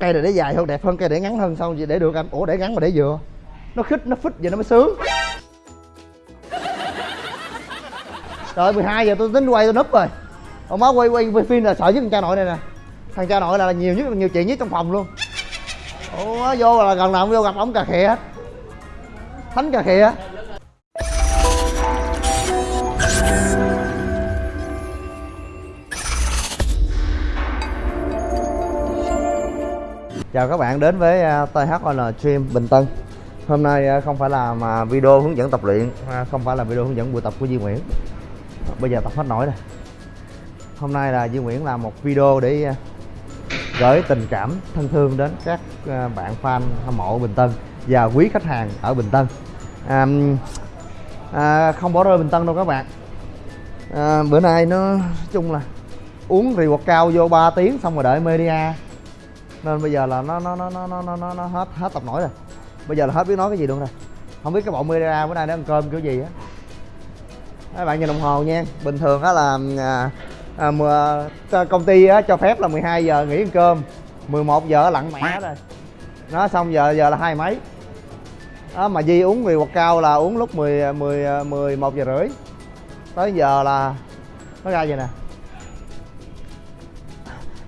cây này để dài hơn đẹp hơn cây để ngắn hơn xong gì để được anh. Ủa để ngắn mà để vừa. Nó khít nó phít vậy nó mới sướng. Rồi 12 giờ tôi tính quay tôi núp rồi. Ông má quay quay, phim là sợ nhất thằng cha nội này nè. Thằng cha nội là nhiều nhất nhiều chuyện nhất trong phòng luôn. Ủa vô là gần nào cũng vô gặp ổng cà khịa hết. Thánh cà khịa. Chào các bạn đến với à, THON Stream Bình Tân. Hôm nay à, không phải là mà video hướng dẫn tập luyện à, Không phải là video hướng dẫn buổi tập của Duy Nguyễn. Bây giờ tập hết nổi rồi. Hôm nay là Duy Nguyễn làm một video để gửi tình cảm thân thương đến các bạn fan hâm mộ Bình Tân Và quý khách hàng ở Bình Tân. À, à, Không bỏ rơi Bình Tân đâu các bạn. À, Bữa nay nó nói chung là uống rượu cao vô 3 tiếng xong rồi đợi media nên bây giờ là nó nó nó nó nó nó, nó hết hết tập nổi rồi. Bây giờ là hết biết nói cái gì luôn rồi. Không biết cái bọn media bữa nay nó ăn cơm kiểu gì á. Các bạn nhìn đồng hồ nha. Bình thường á là à, à, à công ty á, cho phép là 12 giờ nghỉ ăn cơm. 11 giờ lặn mẹ rồi. Nó xong giờ giờ là hai mấy. Đó mà Di uống vì quạt cao là uống lúc 10 10 11 giờ rưỡi. Tới giờ là nó ra vậy nè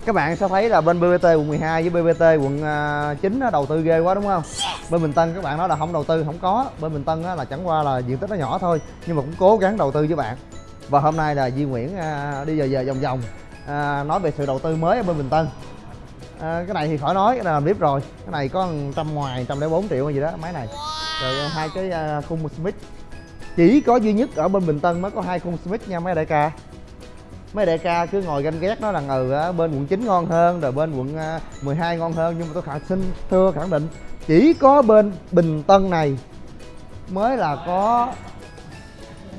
các bạn sẽ thấy là bên BBT quận 12 với BBT quận à, 9 nó đầu tư ghê quá đúng không? Bên Bình Tân các bạn nói là không đầu tư không có. Bên Bình Tân là chẳng qua là diện tích nó nhỏ thôi nhưng mà cũng cố gắng đầu tư với bạn. Và hôm nay là Duy Nguyễn à, đi về về vòng vòng à, nói về sự đầu tư mới ở bên Bình Tân. À, cái này thì khỏi nói cái này làm clip rồi. Cái này có trăm ngoài trăm lẻ bốn triệu hay gì đó máy này. Rồi hai cái khung Smith. Chỉ có duy nhất ở bên Bình Tân mới có hai khung Smith nha mấy đại ca mấy đại ca cứ ngồi ganh ghét nói rằng ừ bên quận 9 ngon hơn, rồi bên quận à, 12 ngon hơn, nhưng mà tôi khẳng xin thưa, khẳng định, chỉ có bên Bình Tân này mới là có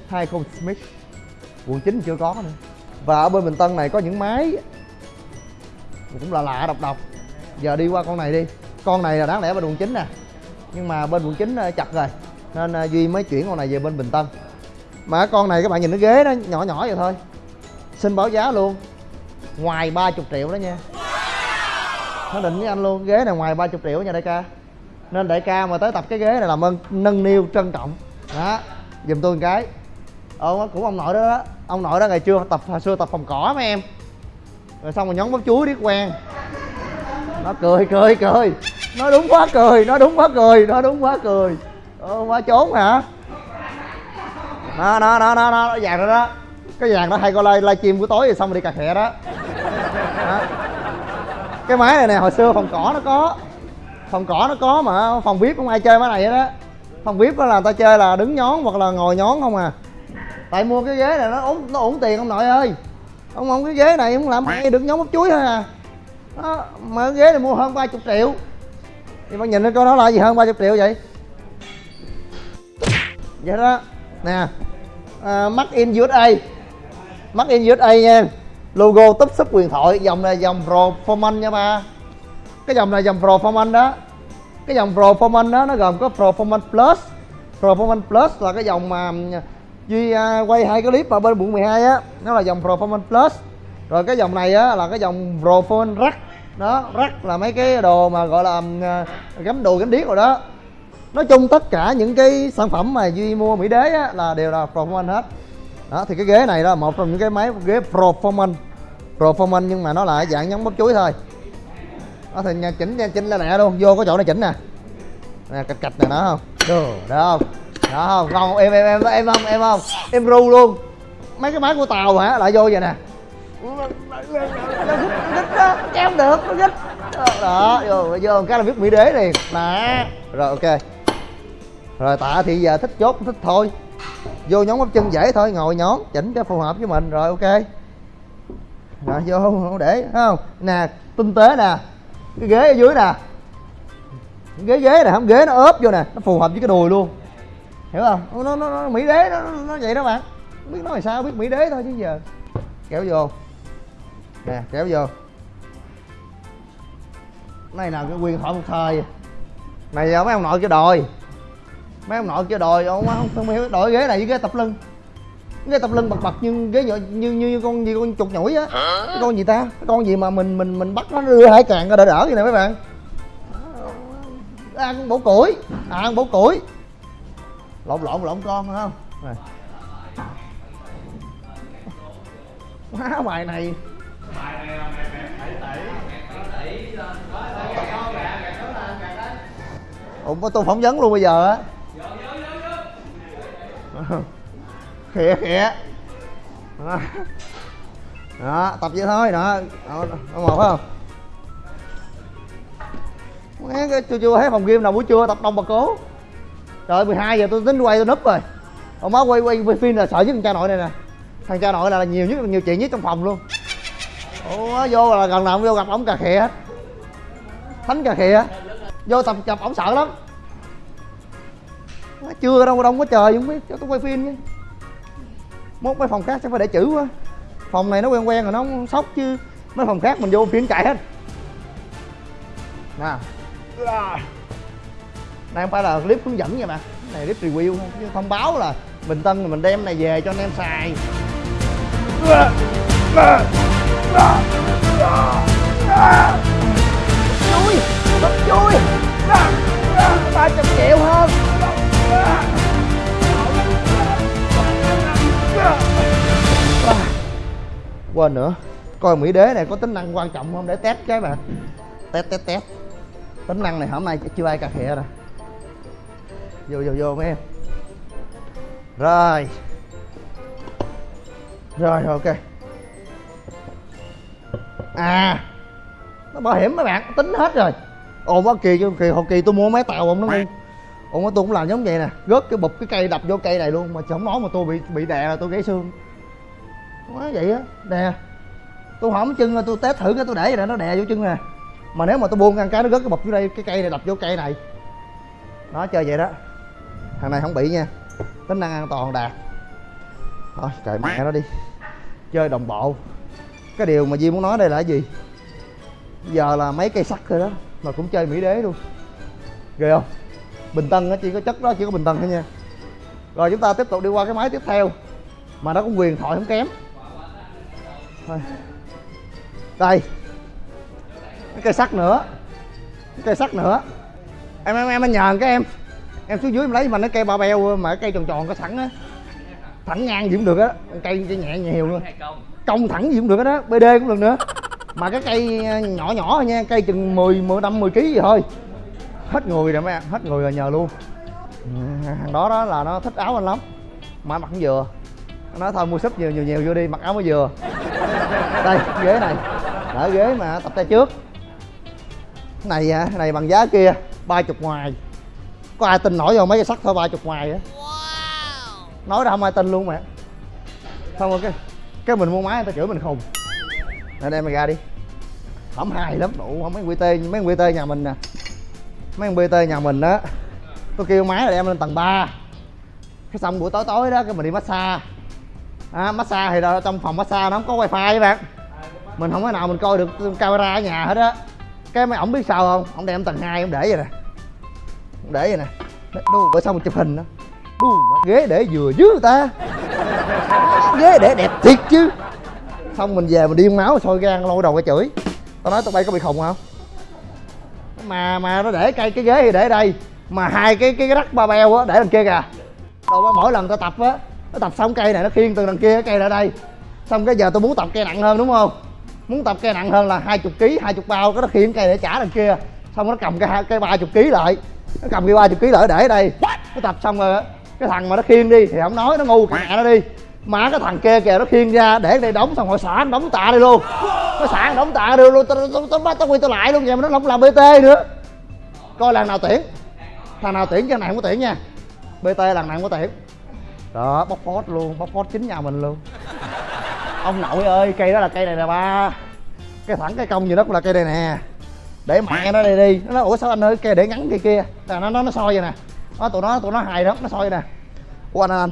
hai con Smith. Quận 9 chưa có nữa. Và ở bên Bình Tân này có những máy cũng là lạ độc độc. Giờ đi qua con này đi. Con này là đáng lẽ bên quận 9 nè. Nhưng mà bên quận 9 à, chặt rồi. Nên à, Duy mới chuyển con này về bên Bình Tân. Mà con này các bạn nhìn cái ghế nó nhỏ nhỏ vậy thôi xin báo giá luôn. Ngoài 30 triệu đó nha. Nó định với anh luôn. Ghế này ngoài 30 triệu nha đại ca. Nên đại ca mà tới tập cái ghế này làm ơn nâng niu trân trọng. Đó giùm tôi một cái. Ờ cũng ông nội đó, đó. Ông nội đó ngày xưa tập hồi xưa tập phòng cỏ mấy em. Rồi xong rồi nhón bắp chuối đi quen nó cười cười cười. Nó đúng quá cười nó đúng quá cười nó đúng quá cười. Ờ quá trốn hả? Nó nó nó nó nó vàng dạ rồi đó cái vàng đó hay coi live livestream buổi tối rồi xong rồi đi cà khẹ đó. đó. Cái máy này nè hồi xưa phòng cỏ nó có. Phòng cỏ nó có mà phòng vip không ai chơi máy này hết á. Phòng vip đó là người ta chơi là đứng nhón hoặc là ngồi nhón không à. Tại mua cái ghế này nó ổn nó ổn tiền ông nội ơi. Ông ông cái ghế này không làm hay được nhón bắp chuối thôi à. Đó, mà cái ghế này mua hơn 30 triệu. Thì bạn nhìn nó coi nó là gì hơn 30 triệu vậy? Vậy đó. Nè. À, uh, mắc in USA mắc in USA nha. Logo túp súp quyền thoại, dòng này dòng performance nha ba. Cái dòng này dòng performance đó. Cái dòng performance đó, nó gồm có performance plus. Performance plus là cái dòng mà um, duy à, quay hai cái clip ở bên quận 12 á. Nó là dòng performance plus. Rồi cái dòng này á, là cái dòng performance rack. Đó, rack là mấy cái đồ mà, gọi là um, à, gắm đồ gắm điếc rồi đó. Nói chung tất cả những cái sản phẩm mà duy mua mỹ đế á, là đều là performance hết đó, thì cái ghế này đó, một trong những cái máy ghế performance. Performance nhưng mà nó là dạng giống bắp chuối thôi. Đó, thì nhà chỉnh nha chỉnh lên nè luôn, vô có chỗ này chỉnh nè. Nè, cạch cạch nè, đó không? Được đó không? Đó không? Ngon em em em em không em không. Em ru luôn. Mấy cái máy của tàu hả? Lại vô vậy nè. Em được, nó gích đó, vô vô cái là viết mỹ đế liền. Nè, rồi, ok. Rồi, tạ thì giờ thích chốt, thích thôi vô nhóm bắp chân dễ thôi ngồi nhón chỉnh cho phù hợp với mình rồi ok. Rồi vô để không? Nè tinh tế nè cái ghế ở dưới nè. Ghế ghế nè không ghế nó ốp vô nè nó phù hợp với cái đùi luôn. Hiểu không? Nó nó, nó mỹ đế nó, nó vậy đó bạn. Biết nói sao biết mỹ đế thôi chứ giờ. Kéo vô. Nè kéo vô. Này là cái quyền thoại một thời. Này giờ mấy ông nội cái đòi mấy ông nội kêu đòi ông không không hiểu đổi ghế này với ghế tập lưng. Cái tập lưng bật bật như cái như như, như con gì con chuột nhủi á. Cái con gì ta? Cái con gì mà mình mình mình bắt nó đưa hải càng ra đỡ đỡ vậy nè mấy bạn. Ăn bổ củi. À, ăn bổ củi. Lộn lộn lộn con phải không? Quá bài này. Ủa có tôi phỏng vấn luôn bây giờ á khịa khịa. Đó. đó tập vậy thôi. Đó. Đó, đó một phải không? Má, cái chưa chưa thấy phòng game nào buổi trưa tập đông bà cố. Trời 12 giờ tôi tính quay tôi núp rồi. Ông má quay quay, quay phim là sợ nhất thằng cha nội này nè. Thằng cha nội là, là nhiều nhất nhiều chuyện nhất trong phòng luôn. Ủa vô là gần nào vô gặp ổng cà khịa hết. Thánh cà khịa. Vô tập gặp ổng sợ lắm chưa đâu, đông có trời, không biết. Cho tôi quay phim chứ mốt mấy phòng khác sẽ phải để chữ quá. Phòng này nó quen quen rồi, nó không sốc chứ. Mấy phòng khác mình vô phim chạy hết. Nè đây không phải là clip hướng dẫn nha bạn này clip review chứ thông báo là bình tân mình đem này về cho anh em xài. Chui bắp chui. Quên nữa. Coi mỹ đế này có tính năng quan trọng không? Để test cái bạn test test test. Tính năng này hôm nay chưa ai cà khịa rồi vô vô vô mấy em. Rồi. Rồi, ok. À. Nó bảo hiểm mấy bạn, tính hết rồi. Ồn quá kỳ kỳ hồi kỳ tôi mua máy tàu ông nó ngu ồn quá tôi cũng làm giống vậy nè. Gớt cái bụp cái cây, đập vô cây này luôn. Mà chẳng nói mà tôi bị bị đè là tôi gãy xương quá vậy á? Đè tôi hỏng chân rồi tôi test thử cái tôi để vậy nè, nó đè vô chân nè. Mà nếu mà tôi buông ăn cái nó rớt cái bọc vô đây, cái cây này, đập vô cây này. Nó chơi vậy đó. Thằng này không bị nha. Tính năng an toàn đạt. Thôi, trời, mẹ nó đi. Chơi đồng bộ. Cái điều mà Di muốn nói đây là cái gì? Giờ là mấy cây sắt thôi đó, mà cũng chơi mỹ đế luôn. Ghê không? Bình tân á, chỉ có chất đó, chỉ có bình tân thôi nha. Rồi chúng ta tiếp tục đi qua cái máy tiếp theo. Mà nó cũng quyền thoại không kém thôi. Đây. Cái cây sắt nữa. Cái cây sắt nữa. Em em em anh nhờ cái em. Em xuống dưới em lấy mà nó cây ba beo mà cái cây tròn tròn có sẵn á. Thẳng ngang gì cũng được á. Cây, cây nhẹ nhiều luôn. Cong thẳng gì cũng được đó bd cũng được nữa. Mà cái cây ờ, nhỏ nhỏ thôi nha. Cây chừng 10, 10 năm 10 kg gì thôi. Hết người rồi mấy em hết người rồi nhờ luôn. Ừ, thằng đó đó là nó thích áo anh lắm. Mà mặc cũng vừa nó nói thôi mua súp nhiều nhiều nhiều vô đi mặc áo mới vừa đây ghế này. Đỡ ghế mà tập tay trước. Cái này à, cái này bằng giá kia ba chục ngoài. Có ai tin nổi vào mấy cái sắt thôi ba chục ngoài á nói ra không ai tin luôn mẹ xong rồi cái cái mình mua máy người ta chửi mình khùng. Nè đem mày ra đi. Hổng hài lắm. Đủ không mấy qt mấy qt nhà mình nè. Mấy bt nhà mình đó tôi kêu máy là đem lên tầng 3 cái xong buổi tối tối đó cái mình đi massage à, massage thì đó, trong phòng massage nó không có wifi các bạn. Mình không có nào mình coi được camera ở nhà hết á. Cái mấy ổng biết sao không? Ổng đem tầng 2 ổng để vậy nè. Ổng để vậy nè. Đu bởi xong mình chụp hình đó đu mà ghế để vừa dưới ta. Ghế để đẹp thiệt chứ. Xong mình về mình điên máu sôi gan lôi đầu cái chửi. Tao nói tụi bay có bị khùng không? Mà mà nó để cây cái ghế thì để đây. Mà hai cái cái, cái rắc ba beo á để đằng kia kìa. Đâu mỗi lần tao tập á nó tập xong cây này nó khiêng từ đằng kia cái cây ra đây. Xong cái giờ tôi muốn tập cây nặng hơn đúng không? Muốn tập cây nặng hơn là hai chục ký hai chục bao cái nó khiêng cây để trả đằng kia. Xong nó cầm cái ba chục ký lại. Nó cầm ba chục ký lại để ở đây. Nó tập xong rồi cái thằng mà nó khiêng đi thì không nói nó ngu mẹ nó đi. Mà cái thằng kia kìa nó khiêng ra để đây đóng xong rồi xả đóng tạ đây luôn. Nó xả đóng tạ đây luôn tao tao tao bắt tao quy tao lại luôn vậy mà nó không làm bt nữa. Coi lần nào tuyển. Thằng nào tuyển cho này không có tuyển nha. Bt lần này không có tuyển đó, bóc phốt luôn, bóc phốt chính nhà mình luôn. Ông nội ơi, cây đó là cây này nè ba. Cái thẳng cái cong gì đó cũng là cây này nè. Để mẹ nó đây đi. Nó nói, ủa sao anh ơi, cây để ngắn cây kia? Là nó nó nó soi vậy nè. Nó tụi nó tụi nó hài lắm, nó soi nè. Ủa anh anh,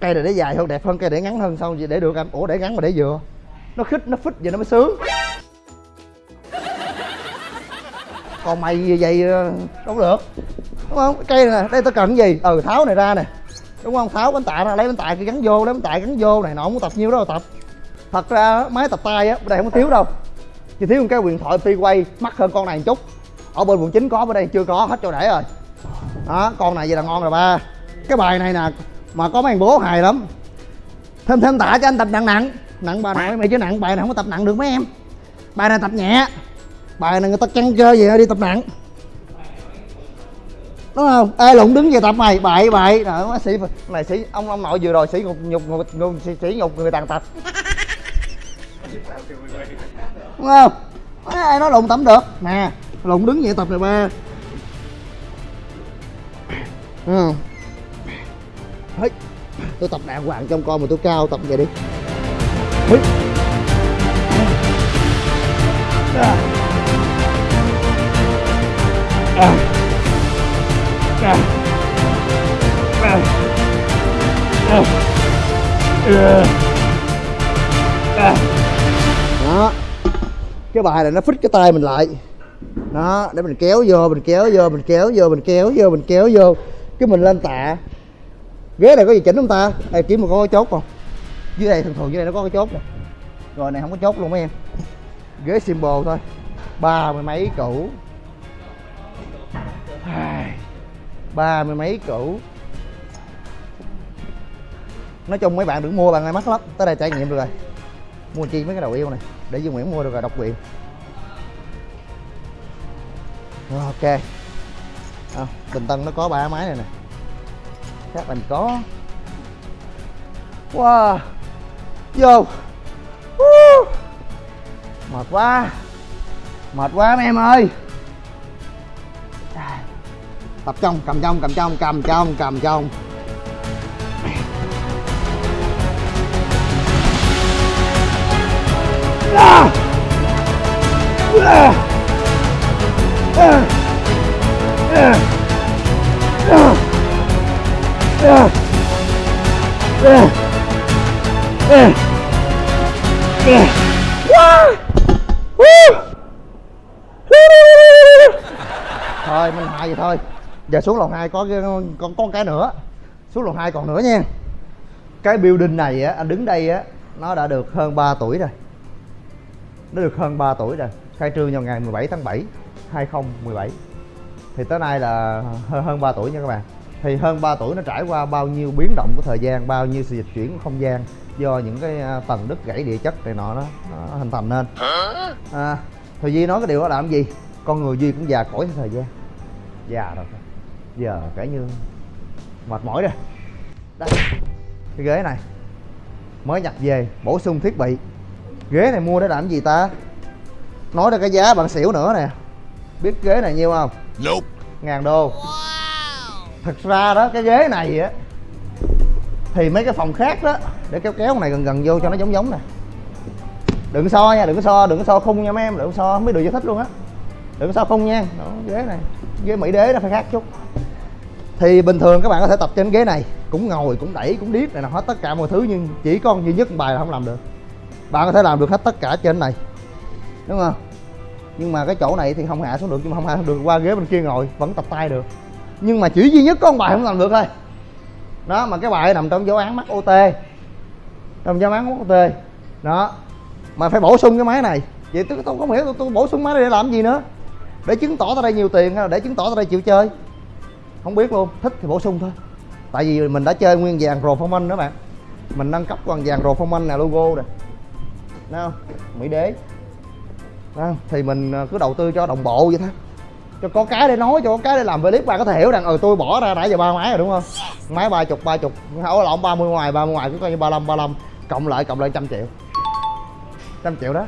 cây này để dài hơn, đẹp hơn, cây để ngắn hơn sao gì để được anh. Ủa, để ngắn mà để vừa. Nó khích nó phích vậy nó mới sướng. Còn mày gì vậy? Đâu được. Đúng không? Cây này đây tao cần cái gì? Ừ tháo này ra nè đúng không tháo bánh tạ ra lấy bánh tạ kia gắn vô, lấy bánh tạ gắn vô này nọ không có tập nhiêu đó tập. Thật ra máy tập tay á ở đây không có thiếu đâu. Chỉ thiếu một cái quyền thoại phi quay, mắc hơn con này một chút. Ở bên quận 9 có, bên đây chưa có, hết chỗ để rồi. Đó, con này vậy là ngon rồi ba. Cái bài này nè, mà có mấy bố hài lắm. Thêm thêm tạ cho anh tập nặng nặng. Nặng bà nội mày chứ nặng, bài này không có tập nặng được mấy em. Bài này tập nhẹ. Bài này người ta căng cơ gì, đi tập nặng đúng không ê lụng đứng về tập mày bậy bậy đó sĩ này sĩ ông ông nội vừa rồi sĩ nhục nhục nhục, nhục sĩ, sĩ nhục người tàn tật đúng không ai nói lụng tắm được nè lụng đứng vậy tập này ba ừ. Hít. tôi tập đàng hoàng trong con mà tôi cao tập vậy đi Hít. À. À. Đó. Cái bài này nó phích cái tay mình lại. Đó, để mình kéo vô, mình kéo vô, mình kéo vô, mình kéo vô, mình kéo vô. Cái mình lên tạ. Ghế này có gì chỉnh không ta? Đây kiếm một có chốt không? Dưới đây, thường thường dưới đây nó có cái chốt nè rồi, này không có chốt luôn mấy em. Ghế symbol thôi. Ba mươi mấy cũ ba mươi mấy củ. Nói chung mấy bạn đừng mua bạn ơi mắc lắm. Tới đây trải nghiệm được rồi. Mua chi mấy cái đầu yêu này để Dương Nguyễn mua được rồi độc quyền. Ok. À, Bình Tân nó có ba máy này nè. Các mình có. Wow. Vô. Uh. mệt quá. Mệt quá mấy em ơi tập trong cầm trong cầm trong cầm trong cầm trong à! À! À! À! À! À! À! Giờ xuống lầu hai có cái- còn con cái nữa. Xuống lầu hai còn nữa nha. Cái building này á anh đứng đây á nó đã được hơn 3 tuổi rồi. Nó được hơn 3 tuổi rồi. Khai trương vào ngày 17 tháng 7 2017 thì tới nay là hơn hơn 3 tuổi nha các bạn. Thì hơn 3 tuổi nó trải qua bao nhiêu biến động của thời gian bao nhiêu sự dịch chuyển của không gian do những cái à, tầng đất gãy địa chất này nọ nó, nó hình thành nên. À, thì Duy nói cái điều đó làm gì? Con người Duy cũng già cỗi theo thời gian. Già rồi giờ kể như mệt mỏi rồi. Đây cái ghế này mới nhập về bổ sung thiết bị. Ghế này mua để làm gì ta? Nói ra cái giá bạn xỉu nữa nè. Biết ghế này nhiêu không? Nope. ngàn đô. Thật ra đó cái ghế này á thì mấy cái phòng khác đó để kéo kéo này gần gần vô cho nó giống giống nè. Đừng so nha đừng có so đừng có so khung nha mấy em đừng so không biết được giải thích luôn á. Đừng có so khung nha. Đó, ghế này ghế mỹ đế nó phải khác chút thì bình thường các bạn có thể tập trên ghế này cũng ngồi cũng đẩy cũng điếc này là hết tất cả mọi thứ nhưng chỉ con duy nhất bài là không làm được. Bạn có thể làm được hết tất cả trên này đúng không? Nhưng mà cái chỗ này thì không hạ xuống được nhưng mà không hạ xuống được qua ghế bên kia ngồi vẫn tập tay được. Nhưng mà chỉ duy nhất có một bài không làm được thôi. Đó mà cái bài nằm trong giáo án mắc ot trong giáo án mắc ot đó mà phải bổ sung cái máy này. Vậy tôi, tôi không hiểu tôi, tôi bổ sung máy này để làm gì nữa? Để chứng tỏ tao đây nhiều tiền hay là để chứng tỏ tao đây chịu chơi? Không biết luôn thích thì bổ sung thôi. Tại vì mình đã chơi nguyên vàng performance đó bạn. Mình nâng cấp còn vàng performance nè logo nè. Không? Mỹ đế. Không? thì mình ờ, cứ đầu tư cho đồng bộ vậy thôi. Cho có cái để nói cho có cái để làm clip bạn có thể hiểu rằng ừ tôi bỏ ra nãy giờ ba máy rồi đúng không? Máy ba chục ba chục. Ổ lộn ba mươi ngoài ba mươi ngoài cứ coi như ba mươi ba mươi cộng lại cộng lại trăm triệu. Trăm triệu đó.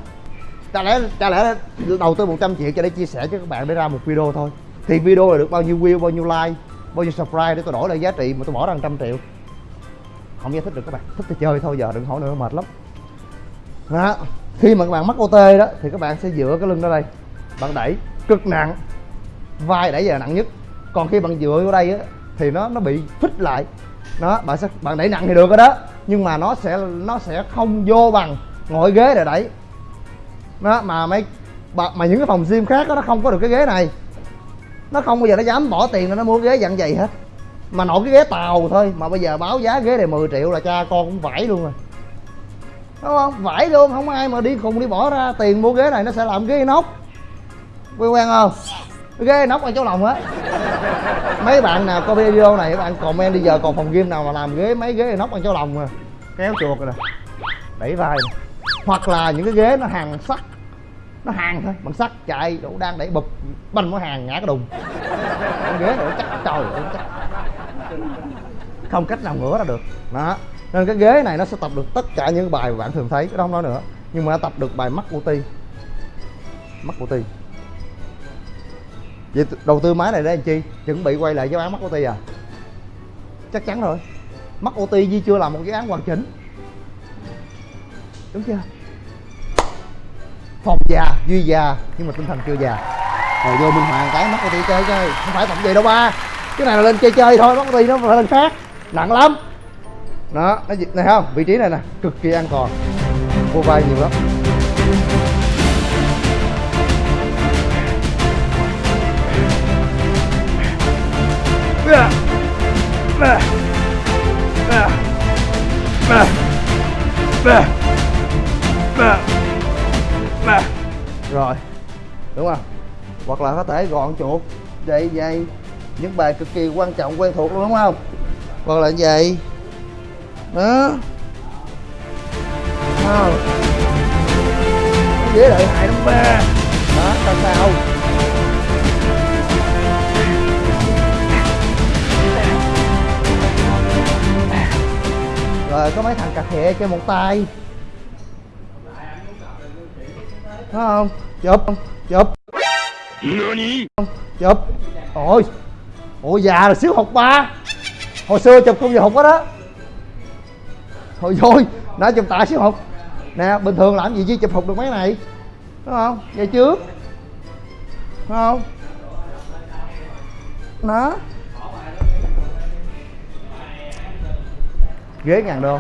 Chả lẽ chả lẽ đầu tư 100 triệu cho để chia sẻ cho các bạn để ra một video thôi thì video là được bao nhiêu view bao nhiêu like bao nhiêu subscribe để tôi đổi lại giá trị mà tôi bỏ ra trăm triệu. Không giải thích được các bạn. Thích thì chơi thôi giờ đừng hỏi nữa mệt lắm. Đó. khi mà các bạn mắc OT đó thì các bạn sẽ dựa cái lưng ra đây. Bạn đẩy cực nặng vai đẩy giờ nặng nhất. Còn khi bạn dựa vô đây á thì nó nó bị phích lại. Đó bạn sẽ bạn đẩy nặng thì được rồi đó. Nhưng mà nó sẽ nó sẽ không vô bằng ngồi ghế để đẩy. Đó mà mấy mà những cái phòng gym khác đó, nó không có được cái ghế này nó không bao giờ nó dám bỏ tiền ra nó mua ghế dạng vậy hết mà nội cái ghế tàu thôi mà bây giờ báo giá ghế này 10 triệu là cha con cũng vải luôn rồi. Đúng không? Vải luôn không ai mà đi cùng đi bỏ ra tiền mua ghế này nó sẽ làm ghế inox. Quen quen không? Ghế inox ở chỗ lòng á. Mấy bạn nào coi video này các bạn comment đi giờ còn phòng gym nào mà làm ghế mấy ghế inox ở chỗ lòng à. Kéo chuột rồi nè. Đẩy vai nè. hoặc là những cái ghế nó hàng sắt nó hàng thôi. Bằng sắt chạy đủ đang đẩy bụp. Banh nó hàng ngã cái đùng. Con ghế này nó chắc trời ơi, chắc. Không cách nào ngửa ra được. Đó. Nên cái ghế này nó sẽ tập được tất cả những bài bạn thường thấy cái đó không nói nữa. Nhưng mà nó tập được bài mắt của ti mắt của ti vậy đầu tư máy này để làm chi? Chuẩn bị quay lại giáo án mắt của ti à? Chắc chắn rồi. Mắt ô ti Di chưa làm một cái án hoàn chỉnh. Đúng chưa? Phòng già, duy già, nhưng mà tinh thần chưa già. Rồi vô minh hoàng cái mất cái đi chơi chơi, không phải tập gì đâu ba. Cái này là lên chơi chơi thôi, mất ô nó phải lên khác. Nặng lắm. Đó nó gì- này không, vị trí này nè, cực kỳ an toàn. Vô vai nhiều lắm. Rồi. Đúng không? Hoặc là có thể gọn chuột, vậy vậy. Những bài cực kỳ quan trọng, quen thuộc luôn, đúng không? Hoặc là vậy. Đó. Không dễ lợi hại lắm ba. Đó, sao sao? Rồi, có mấy thằng cà khịa chơi một tay. Thấy không? Chụp chụp. Chụp. Ôi ôi già là xíu học ba. Hồi xưa chụp không giờ học đó đó. Thôi thôi đã chụp tạ xíu học. Nè bình thường làm gì chứ chụp học được mấy này? Đúng không? Vậy trước. Đúng không? Đó. Ghế ngàn đô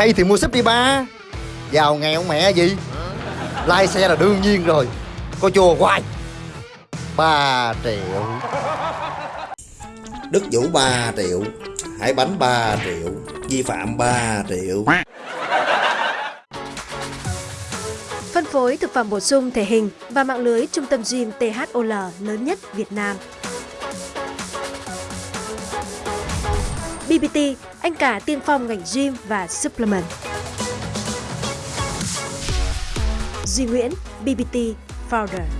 hay thì mua súp đi ba. Giàu nghèo mẹ gì? Lai xe là đương nhiên rồi. Có chùa hoài. 3 triệu. Đức Vũ 3 triệu Hải Bánh 3 triệu Vi phạm 3 triệu. Phân phối thực phẩm bổ sung thể hình và mạng lưới trung tâm gym THOL lớn nhất Việt Nam. BBT, anh cả tiên phong ngành gym và supplement. Duy Nguyễn, BBT Founder.